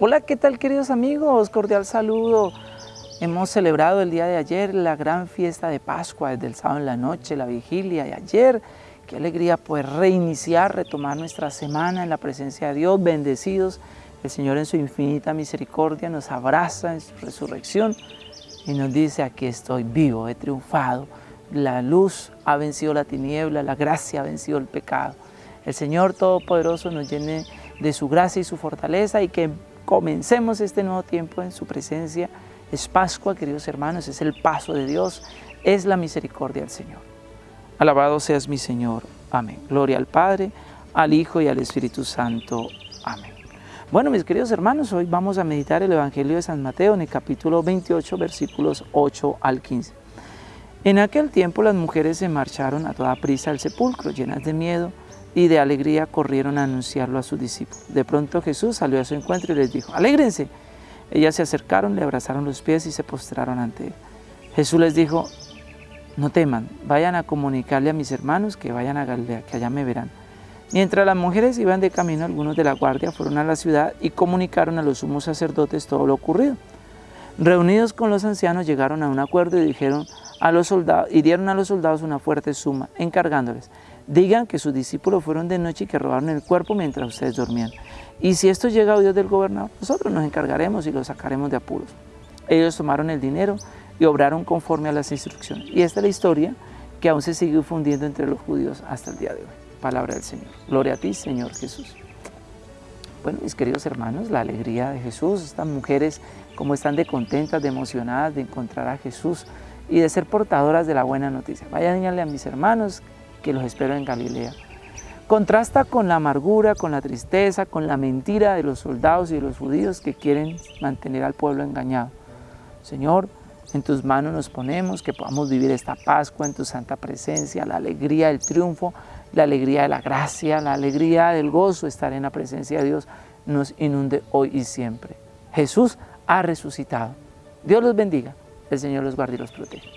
Hola, ¿qué tal queridos amigos? Cordial saludo. Hemos celebrado el día de ayer la gran fiesta de Pascua, desde el sábado en la noche, la vigilia de ayer. Qué alegría poder reiniciar, retomar nuestra semana en la presencia de Dios, bendecidos. El Señor en su infinita misericordia nos abraza en su resurrección y nos dice, aquí estoy vivo, he triunfado. La luz ha vencido la tiniebla, la gracia ha vencido el pecado. El Señor Todopoderoso nos llene de su gracia y su fortaleza y que comencemos este nuevo tiempo en su presencia. Es Pascua, queridos hermanos, es el paso de Dios, es la misericordia del Señor. Alabado seas mi Señor. Amén. Gloria al Padre, al Hijo y al Espíritu Santo. Amén. Bueno, mis queridos hermanos, hoy vamos a meditar el Evangelio de San Mateo en el capítulo 28, versículos 8 al 15. En aquel tiempo las mujeres se marcharon a toda prisa al sepulcro, llenas de miedo, y de alegría corrieron a anunciarlo a sus discípulos. De pronto Jesús salió a su encuentro y les dijo, alégrense. Ellas se acercaron, le abrazaron los pies y se postraron ante él. Jesús les dijo, no teman, vayan a comunicarle a mis hermanos que vayan a Galilea, que allá me verán. Mientras las mujeres iban de camino, algunos de la guardia fueron a la ciudad y comunicaron a los sumos sacerdotes todo lo ocurrido. Reunidos con los ancianos llegaron a un acuerdo y dijeron a los soldados y dieron a los soldados una fuerte suma, encargándoles, digan que sus discípulos fueron de noche y que robaron el cuerpo mientras ustedes dormían. Y si esto llega a Dios del gobernador, nosotros nos encargaremos y lo sacaremos de apuros. Ellos tomaron el dinero y obraron conforme a las instrucciones. Y esta es la historia que aún se sigue difundiendo entre los judíos hasta el día de hoy. Palabra del Señor. Gloria a ti, Señor Jesús. Bueno, mis queridos hermanos, la alegría de Jesús, estas mujeres como están de contentas, de emocionadas de encontrar a Jesús y de ser portadoras de la buena noticia. Vayan a mis hermanos que los espero en Galilea. Contrasta con la amargura, con la tristeza, con la mentira de los soldados y de los judíos que quieren mantener al pueblo engañado. Señor, en tus manos nos ponemos, que podamos vivir esta Pascua en tu santa presencia, la alegría del triunfo, la alegría de la gracia, la alegría del gozo, estar en la presencia de Dios, nos inunde hoy y siempre. Jesús ha resucitado. Dios los bendiga, el Señor los guarde y los protege.